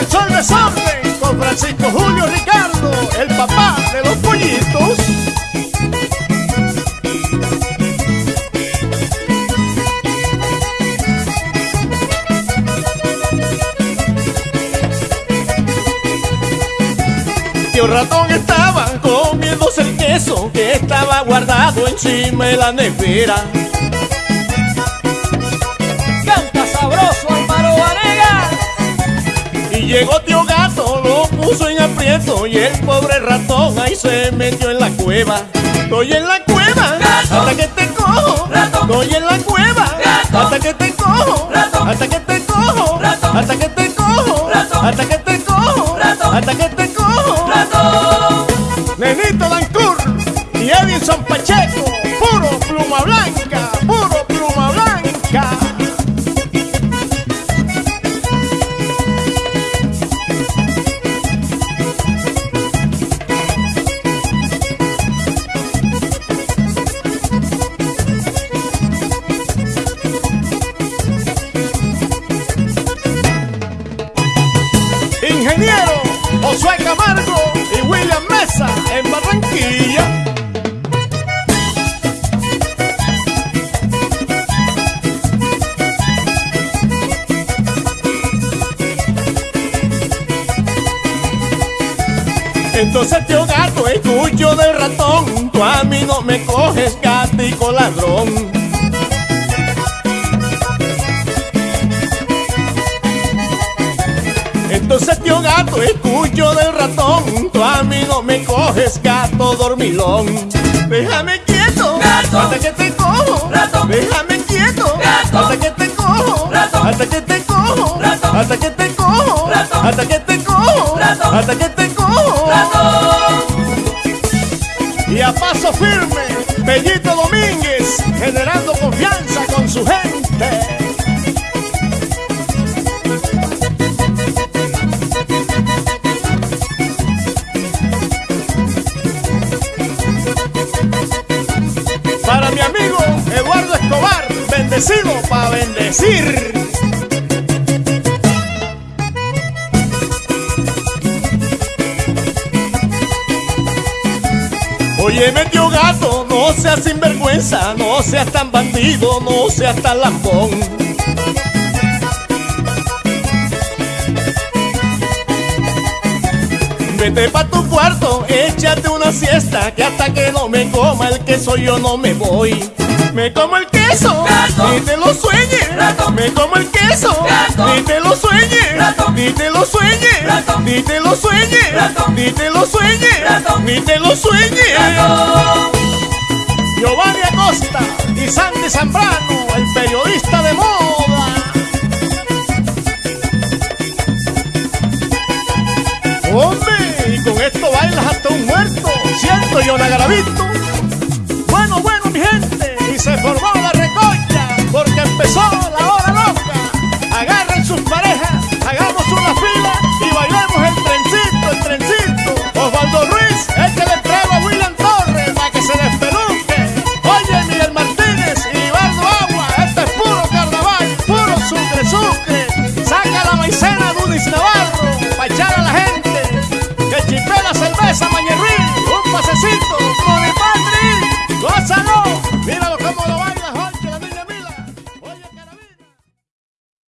comenzó el desorden con Francisco Julio Ricardo, el papá de los pollitos. Tío ratón estaba comiéndose el queso que estaba guardado encima de la nevera. Llegó tío gato, lo puso en aprieto y el pobre ratón ahí se metió en la cueva. Estoy en la cueva Gato. hasta que te cojo. Ratón. Estoy en la cueva Gato. hasta que te cojo. Ratón. Hasta que te cojo. Ratón. Hasta que te cojo. Ratón. Hasta que te cojo. Ratón. Hasta que te cojo. Ratón. Nenito Dancur y Edison Pacheco, Entonces tío gato, escucho del ratón, tú a mí no me coges gatico ladrón. Entonces tío gato, escucho del ratón, tú a mí no me coges gato dormilón. Déjame quieto, Gato. hasta que te Y a paso firme, Bellito Domínguez, generando confianza con su gente. Para mi amigo Eduardo Escobar, bendecido para bendecir. Oye, metió gato, no seas sinvergüenza, no seas tan bandido, no seas tan lambón. Vete pa' tu cuarto, échate una siesta, que hasta que no me coma el queso yo no me voy. Me como el queso, Gato. ni te lo sueñes. Me como el queso, ni te lo sueñes. Ni te lo sueñes, ni te lo sueñes, ni te lo sueñes, ni te lo sueñes. Giovanni Acosta y Sandy Zambrano, el periodista de moda. Hombre, y con esto bailas hasta un muerto, siento yo Garavito. Bueno, bueno, mi gente, y se formó la recocha, porque empezó la